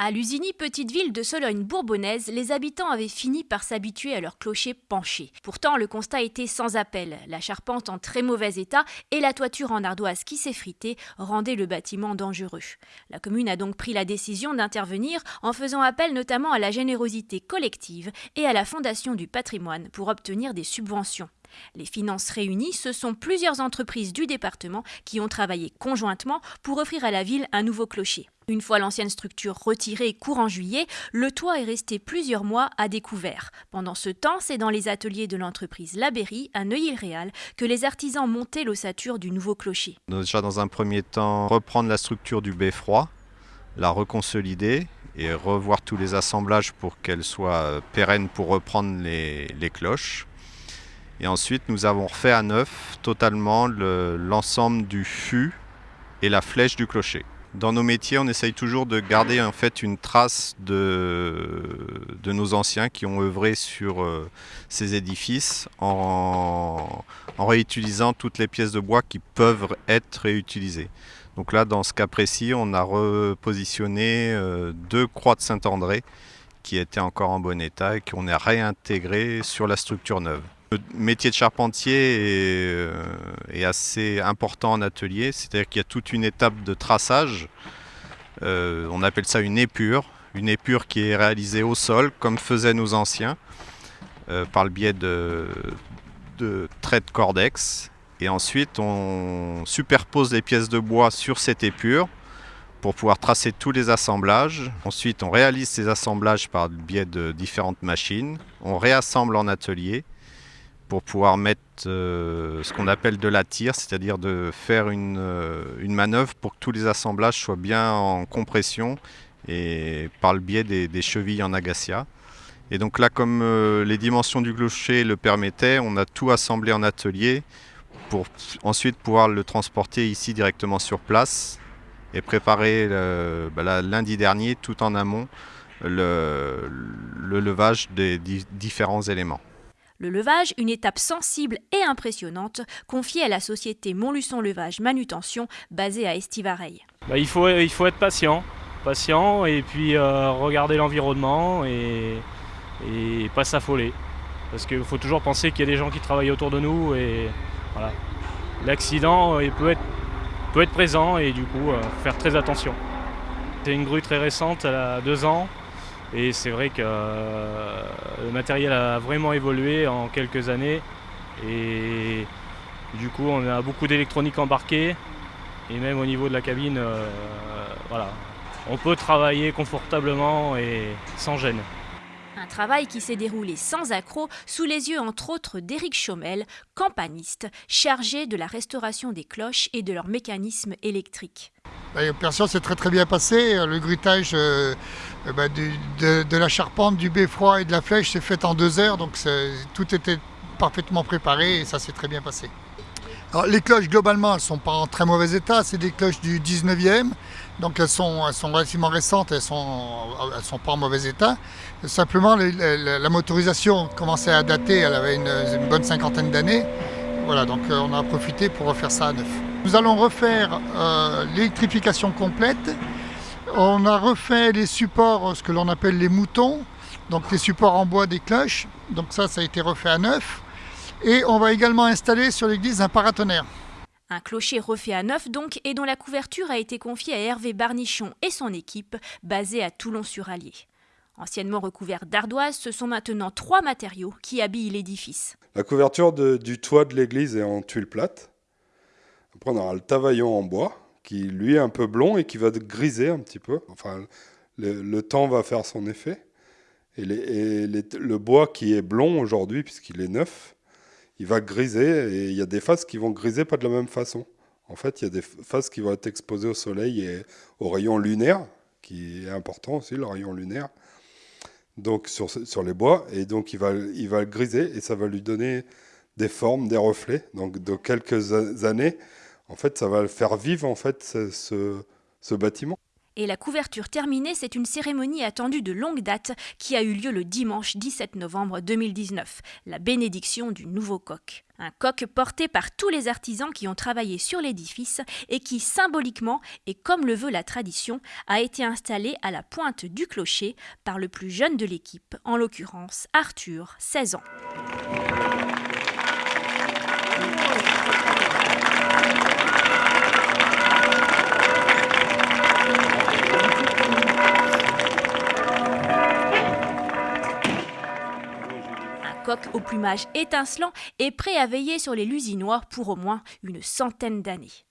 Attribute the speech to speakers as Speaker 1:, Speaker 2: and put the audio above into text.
Speaker 1: À Lusini, petite ville de Sologne bourbonnaise, les habitants avaient fini par s'habituer à leur clocher penché. Pourtant, le constat était sans appel. La charpente en très mauvais état et la toiture en ardoise qui s'effritait rendaient le bâtiment dangereux. La commune a donc pris la décision d'intervenir en faisant appel notamment à la générosité collective et à la Fondation du patrimoine pour obtenir des subventions. Les finances réunies, ce sont plusieurs entreprises du département qui ont travaillé conjointement pour offrir à la ville un nouveau clocher. Une fois l'ancienne structure retirée courant juillet, le toit est resté plusieurs mois à découvert. Pendant ce temps, c'est dans les ateliers de l'entreprise Labéry, à Neuilly-le-Réal, que les artisans montaient l'ossature du nouveau clocher.
Speaker 2: Déjà dans un premier temps, reprendre la structure du beffroi, la reconsolider et revoir tous les assemblages pour qu'elle soit pérenne pour reprendre les cloches. Et ensuite, nous avons refait à neuf totalement l'ensemble du fût et la flèche du clocher. Dans nos métiers, on essaye toujours de garder en fait une trace de, nos anciens qui ont œuvré sur euh, ces édifices en, réutilisant toutes les pièces de bois qui peuvent être réutilisées. Donc là, dans ce cas précis, on a repositionné euh, deux croix de Saint-André qui étaient encore en bon état et qu'on a réintégré sur la structure neuve. Le métier de charpentier euh, est, assez important en atelier, c'est-à-dire qu'il y a toute une étape de traçage, euh, on appelle ça une épure, une épure qui est réalisée au sol, comme faisaient nos anciens, euh, par le biais de, de traits de cordex. Et ensuite, on superpose les pièces de bois sur cette épure pour pouvoir tracer tous les assemblages. Ensuite, on réalise ces assemblages par le biais de différentes machines. On réassemble en atelier pour pouvoir mettre euh, ce qu'on appelle de la tire, c'est-à-dire de faire une, euh, une, manœuvre pour que tous les assemblages soient bien en compression et par le biais des, chevilles en agacia. Et donc là, comme euh, les dimensions du clocher le permettaient, on a tout assemblé en atelier pour ensuite pouvoir le transporter ici directement sur place et préparer bah lundi dernier, tout en amont, le, le levage des différents éléments.
Speaker 1: Le levage, une étape sensible et impressionnante, confiée à la société Montluçon Levage Manutention, basée à Estivareil.
Speaker 3: Bah, il, faut, être patient, patient et puis euh, regarder l'environnement et, pas s'affoler. Parce qu'il faut toujours penser qu'il y a des gens qui travaillent autour de nous et voilà. L'accident peut être, peut être présent et du coup euh, faire très attention. C'est une grue très récente, elle a deux ans, et c'est vrai que euh, le matériel a vraiment évolué en quelques années. Et du coup, on a beaucoup d'électronique embarquée. Et même au niveau de la cabine, euh, voilà. On peut travailler confortablement et sans gêne.
Speaker 1: Un travail qui s'est déroulé sans accroc, sous les yeux entre autres d'Éric Chaumel, campaniste, chargé de la restauration des cloches et de leur mécanisme électrique.
Speaker 4: L'opération s'est très très bien passée. Le grutage euh, euh, bah, de, la charpente, du beffroi et de la flèche s'est fait en deux heures, donc tout était parfaitement préparé et ça s'est très bien passé. Les cloches, globalement, elles ne sont pas en très mauvais état. C'est des cloches du 19e. Donc, elles sont, elles sont relativement récentes. Elles ne sont, elles sont pas en mauvais état. Simplement, la motorisation commençait à dater. Elle avait une, bonne cinquantaine d'années. Voilà, donc euh, on a profité pour refaire ça à neuf. Nous allons refaire euh, l'électrification complète. On a refait les supports, ce que l'on appelle les moutons. Donc, les supports en bois des cloches. Donc, ça, ça a été refait à neuf. Et on va également installer sur l'église un paratonnerre.
Speaker 1: Un clocher refait à neuf donc et dont la couverture a été confiée à Hervé Barnichon et son équipe, basée à Toulon-sur-Allier. Anciennement recouvert d'ardoise, ce sont maintenant trois matériaux qui habillent l'édifice.
Speaker 5: La couverture du toit de l'église est en tuile plate. Après, on aura le tavaillon en bois, qui lui est un peu blond et qui va griser un petit peu. Enfin, le temps va faire son effet. Et, le bois qui est blond aujourd'hui, puisqu'il est neuf, il va griser et il y a des faces qui vont griser pas de la même façon. En fait, il y a des faces qui vont être exposées au soleil et au rayon lunaire, qui est important aussi, le rayon lunaire, donc sur, les bois. Et donc, il va, il griser et ça va lui donner des formes, des reflets. Donc, de quelques années, en fait, ça va faire vivre en fait ce bâtiment.
Speaker 1: Et la couverture terminée, c'est une cérémonie attendue de longue date qui a eu lieu le dimanche 17 novembre 2019, la bénédiction du nouveau coq. Un coq porté par tous les artisans qui ont travaillé sur l'édifice et qui, symboliquement et comme le veut la tradition, a été installé à la pointe du clocher par le plus jeune de l'équipe, en l'occurrence Arthur, 16 ans. Au plumage étincelant est prêt à veiller sur les lusinois pour au moins une centaine d'années.